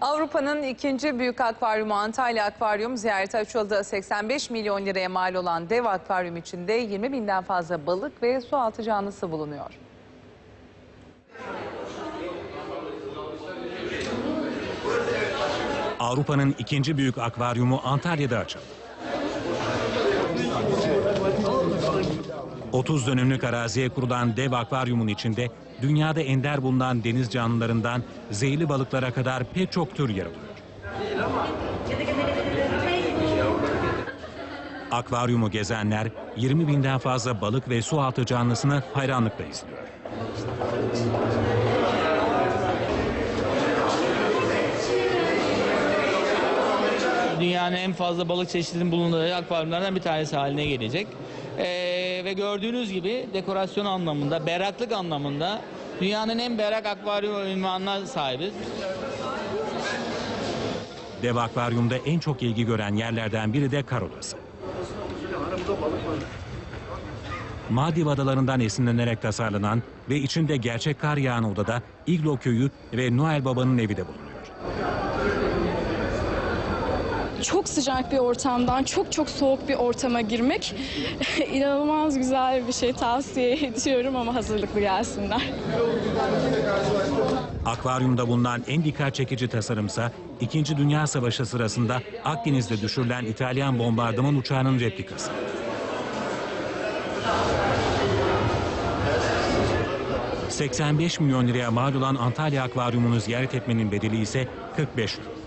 Avrupa'nın ikinci büyük akvaryumu Antalya Akvaryum ziyarete açıldı. 85 milyon liraya mal olan dev akvaryum içinde 20 binden fazla balık ve su altı canlısı bulunuyor. Avrupa'nın ikinci büyük akvaryumu Antalya'da açıldı. 30 dönümlük araziye kurulan dev akvaryumun içinde dünyada ender bulunan deniz canlılarından zehirli balıklara kadar pek çok tür yer alıyor. Akvaryumu gezenler 20 binden fazla balık ve su altı canlısını hayranlıkla izliyor. Dünyanın en fazla balık çeşidinin bulunduğu akvaryumlardan bir tanesi haline gelecek. Ee, ve gördüğünüz gibi dekorasyon anlamında, berraklık anlamında dünyanın en berrak akvaryum ünvanına sahibiz. Dev akvaryumda en çok ilgi gören yerlerden biri de kar odası. Maldiv adalarından esinlenerek tasarlanan ve içinde gerçek kar yağan odada İglo köyü ve Noel Baba'nın evi de bulunuyor. Çok sıcak bir ortamdan çok çok soğuk bir ortama girmek inanılmaz güzel bir şey tavsiye ediyorum ama hazırlıklı gelsinler. Akvaryumda bulunan en dikkat çekici tasarımsa İkinci Dünya Savaşı sırasında Akdeniz'de düşürülen İtalyan bombardıman uçağının replikası. ...85 milyon liraya mal olan Antalya Akvaryumunu ziyaret etmenin bedeli ise 45 euro.